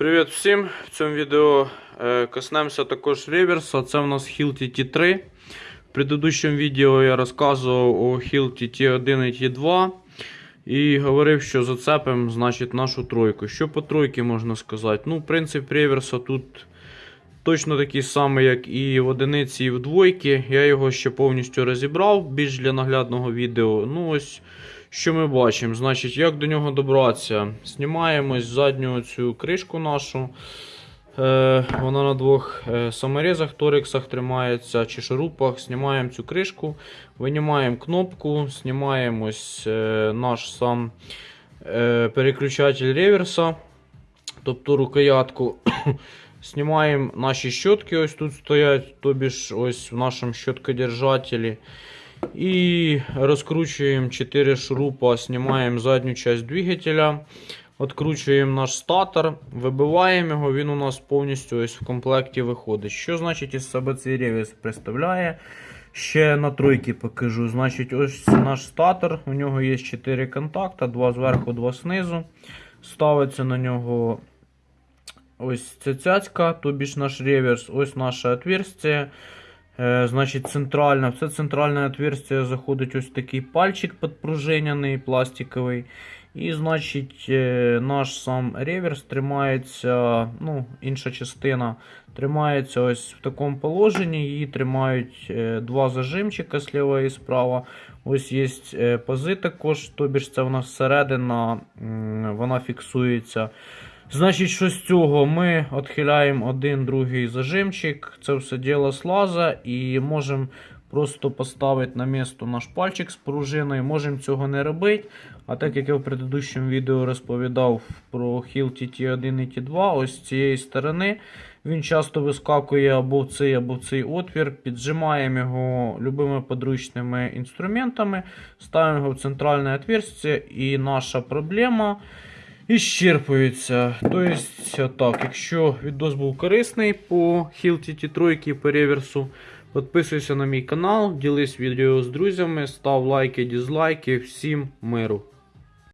Привіт всім! В цьому відео е, коснемося також реверса. Це у нас Hilt T3. В предыдущому відео я розказував о Hilt T1 і T2 і говорив, що зацепимо значить, нашу тройку. Що по тройці можна сказати? Ну, принцип реверса тут точно такий самий, як і в одиниці, і в двойці. Я його ще повністю розібрав більш для наглядного відео. Ну, ось. Що ми бачимо? Значить, як до нього добратися? Знімаємо з задню цю кришку нашу. Е, вона на двох е, саморізах, торексах тримається чи шурупах. Знімаємо цю кришку, винімаємо кнопку, знімаємо ось, е, наш сам е, переключатель реверса, тобто рукоятку. Знімаємо наші щотки, ось тут стоять, тобі ж ось в нашому щоткодержателі. И раскручиваем 4 шурупа, снимаем заднюю часть двигателя, откручуємо наш статор, вибиваємо його, він у нас повністю ось в комплекті виходить. Що значить із себе цей ревіс представляє? Ще на тройки покажу. Значить, ось наш статор, у нього є 4 контакта, 2 зверху, 2 знизу. Ставиться на нього ось ця цяцька, тобі ж наш реверс, ось наше отверстие. Е, Значить, центральне, в це центральне отверстие заходить ось такий пальчик підпружиняний, пластиковий. І, значить, е, наш сам реверс тримається, ну, інша частина тримається ось в такому положенні. Її тримають е, два зажимчика зліва і справа. Ось є пази також, тобі ж це в нас всередина, вона фіксується. Значить, що з цього ми відхиляємо один другий зажимчик, це все діло слаза і можемо просто поставити на місто наш пальчик з пружиною. Можемо цього не робити. А так як я в предыдущому відео розповідав про Hilt T1 і T2, ось з цієї сторони він часто вискакує або в цей, або в цей отвір. Піджимаємо його любими подручними інструментами, ставимо його в центральне отверстие і наша проблема іщерпується. Тобто, так, якщо відос був корисний по Hilti T3 по реверсу, підписуйся на мій канал, ділись відео з друзями, став лайки, дізлайки. Всім миру!